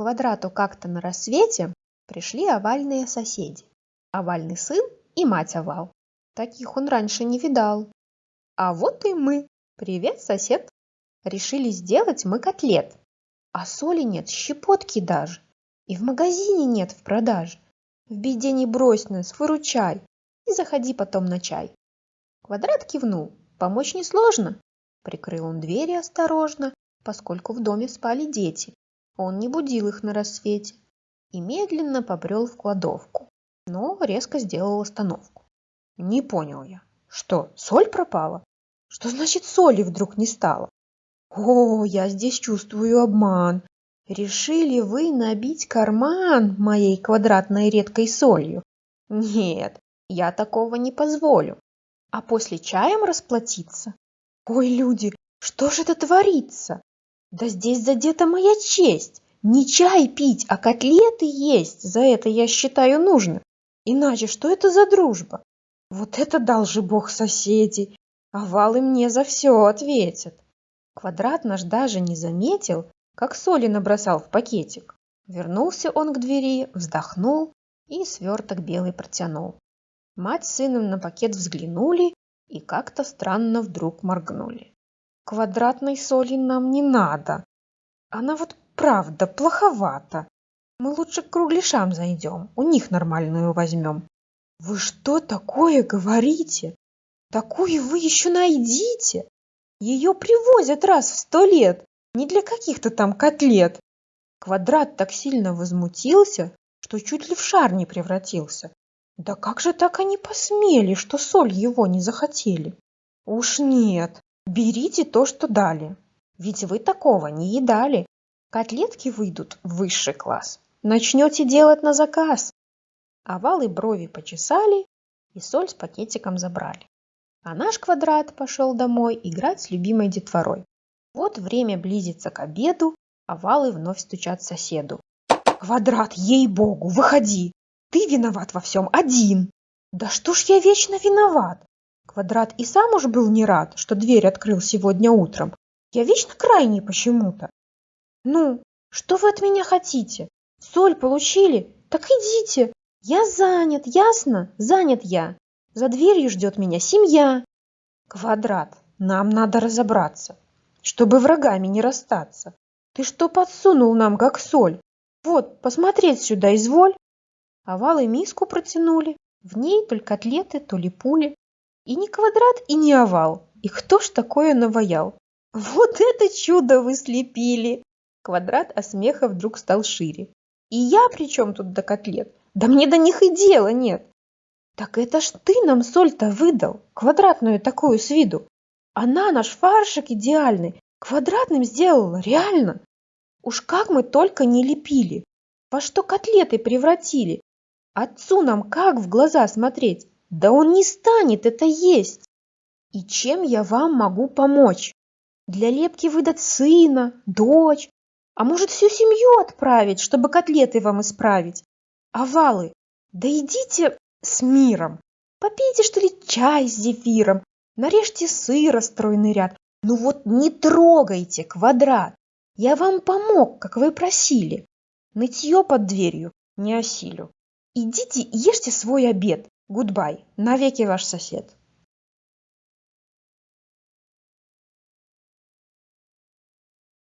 квадрату как-то на рассвете пришли овальные соседи. Овальный сын и мать овал. Таких он раньше не видал. А вот и мы. Привет, сосед. Решили сделать мы котлет. А соли нет, щепотки даже. И в магазине нет в продаже. В беде не брось нас, выручай. И заходи потом на чай. Квадрат кивнул. Помочь несложно. Прикрыл он двери осторожно, поскольку в доме спали дети. Он не будил их на рассвете и медленно побрел в кладовку, но резко сделал остановку. Не понял я. Что, соль пропала? Что значит соли вдруг не стало? О, я здесь чувствую обман. Решили вы набить карман моей квадратной редкой солью? Нет, я такого не позволю. А после чаем расплатиться? Ой, люди, что же это творится? Да здесь задета моя честь. Не чай пить, а котлеты есть. За это я считаю нужно. Иначе что это за дружба? Вот это дал же бог соседей. Овалы мне за все ответят. Квадрат наш даже не заметил, как соли набросал в пакетик. Вернулся он к двери, вздохнул и сверток белый протянул. Мать с сыном на пакет взглянули и как-то странно вдруг моргнули. Квадратной соли нам не надо. Она вот правда плоховата. Мы лучше к кругляшам зайдем, у них нормальную возьмем. Вы что такое говорите? Такую вы еще найдите? Ее привозят раз в сто лет, не для каких-то там котлет. Квадрат так сильно возмутился, что чуть ли в шар не превратился. Да как же так они посмели, что соль его не захотели? Уж нет, берите то, что дали. Ведь вы такого не едали. Котлетки выйдут в высший класс. Начнете делать на заказ. Овалы брови почесали и соль с пакетиком забрали. А наш квадрат пошел домой играть с любимой детворой. Вот время близится к обеду, овалы вновь стучат соседу. «Квадрат, ей-богу, выходи! Ты виноват во всем один. Да что ж я вечно виноват? Квадрат и сам уж был не рад, что дверь открыл сегодня утром. Я вечно крайний почему-то. Ну, что вы от меня хотите? Соль получили? Так идите. Я занят, ясно? Занят я. За дверью ждет меня семья. Квадрат, нам надо разобраться, чтобы врагами не расстаться. Ты что подсунул нам, как соль? Вот, посмотреть сюда изволь. Овалы миску протянули, в ней то ли котлеты, то ли пули. И не квадрат, и не овал. И кто ж такое наваял? Вот это чудо вы слепили! Квадрат от смеха вдруг стал шире. И я при чем тут до котлет? Да мне до них и дела нет. Так это ж ты нам соль-то выдал, квадратную такую с виду. Она наш фаршик идеальный, квадратным сделала, реально. Уж как мы только не лепили. Во что котлеты превратили, Отцу нам как в глаза смотреть? Да он не станет это есть. И чем я вам могу помочь? Для лепки выдать сына, дочь, а может всю семью отправить, чтобы котлеты вам исправить? Овалы, да идите с миром. Попейте, что ли, чай с зефиром, нарежьте сыра стройный ряд. Ну вот не трогайте квадрат. Я вам помог, как вы просили. Нытье под дверью не осилю. Идите ешьте свой обед. Гудбай. Навеки ваш сосед.